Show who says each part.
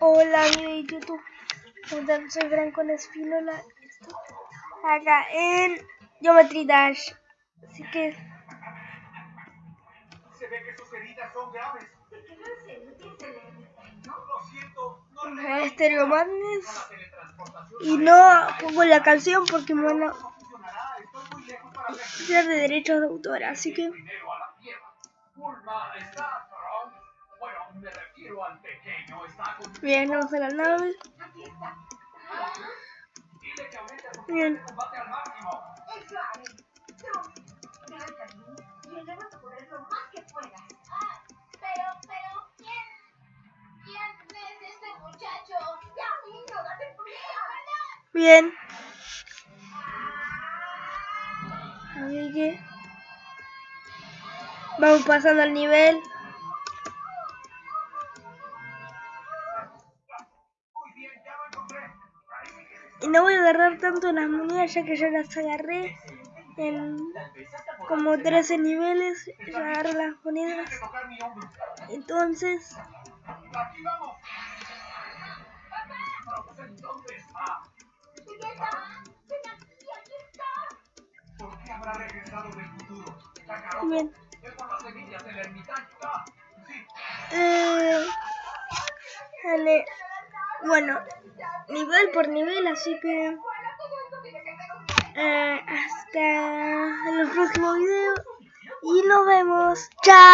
Speaker 1: Hola mi de YouTube, soy Franco Espínola, acá en Geometry Dash, así que... Se ve que sus heridas son graves. Estéreo Madness y no pongo la canción porque me van a ser de derechos de autor, así que... Bien, vamos a la nave. Bien. Bien. Vamos pasando al nivel. Y no voy a agarrar tanto las monedas ya que ya las agarré en como 13 niveles. Ya agarré las monedas. Entonces... Bien. Eh, dale. Bueno, nivel por nivel, así que eh, hasta el próximo video y nos vemos. Chao.